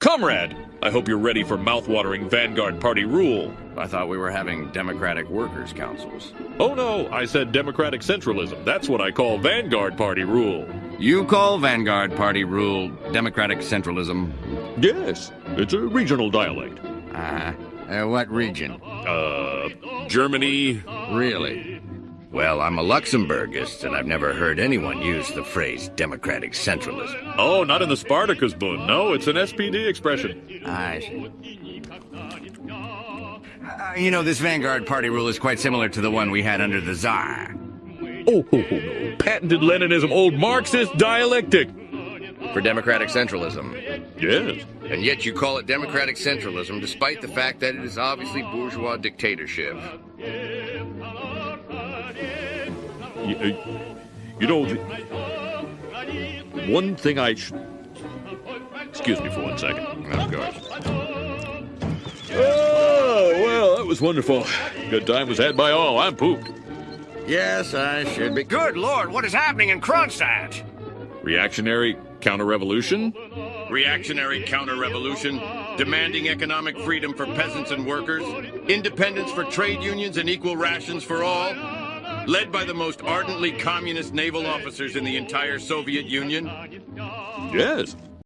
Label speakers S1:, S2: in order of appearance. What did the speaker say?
S1: Comrade, I hope you're ready for mouthwatering Vanguard Party rule.
S2: I thought we were having democratic workers' councils.
S1: Oh no, I said democratic centralism. That's what I call Vanguard Party rule.
S2: You call Vanguard Party rule democratic centralism?
S1: Yes, it's a regional dialect.
S2: Uh, uh what region?
S1: Uh, Germany.
S2: Really? Well, I'm a Luxemburgist, and I've never heard anyone use the phrase democratic centralism.
S1: Oh, not in the Spartacus Bund. No, it's an SPD expression.
S2: I see. Uh, you know, this Vanguard Party rule is quite similar to the one we had under the Tsar.
S1: Oh, oh, oh no. Patented Leninism, old Marxist dialectic.
S2: For democratic centralism.
S1: Yes.
S2: And yet you call it democratic centralism despite the fact that it is obviously bourgeois dictatorship.
S1: You, uh, you know, the, one thing I should. Excuse me for one second.
S2: Of course.
S1: Oh, well, that was wonderful. Good time was had by all. I'm pooped.
S2: Yes, I should be. Good Lord, what is happening in Kronstadt?
S1: Reactionary counter-revolution?
S2: Reactionary counter-revolution, demanding economic freedom for peasants and workers, independence for trade unions and equal rations for all, led by the most ardently communist naval officers in the entire Soviet Union?
S1: Yes.